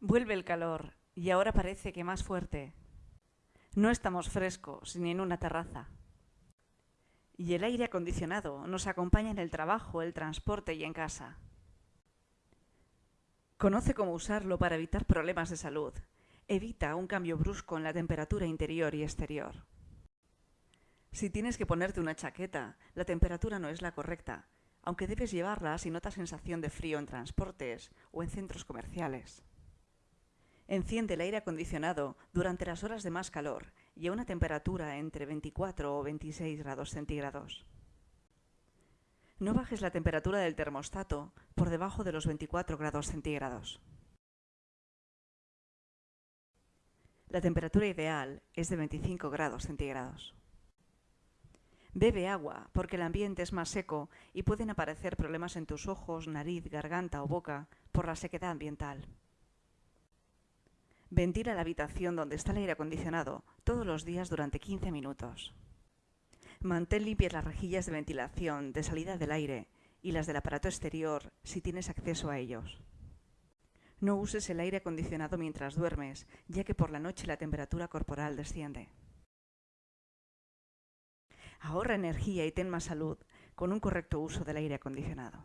Vuelve el calor, y ahora parece que más fuerte. No estamos frescos ni en una terraza. Y el aire acondicionado nos acompaña en el trabajo, el transporte y en casa. Conoce cómo usarlo para evitar problemas de salud. Evita un cambio brusco en la temperatura interior y exterior. Si tienes que ponerte una chaqueta, la temperatura no es la correcta, aunque debes llevarla si notas sensación de frío en transportes o en centros comerciales. Enciende el aire acondicionado durante las horas de más calor y a una temperatura entre 24 o 26 grados centígrados. No bajes la temperatura del termostato por debajo de los 24 grados centígrados. La temperatura ideal es de 25 grados centígrados. Bebe agua porque el ambiente es más seco y pueden aparecer problemas en tus ojos, nariz, garganta o boca por la sequedad ambiental. Ventila la habitación donde está el aire acondicionado todos los días durante 15 minutos. Mantén limpias las rejillas de ventilación de salida del aire y las del aparato exterior si tienes acceso a ellos. No uses el aire acondicionado mientras duermes, ya que por la noche la temperatura corporal desciende. Ahorra energía y ten más salud con un correcto uso del aire acondicionado.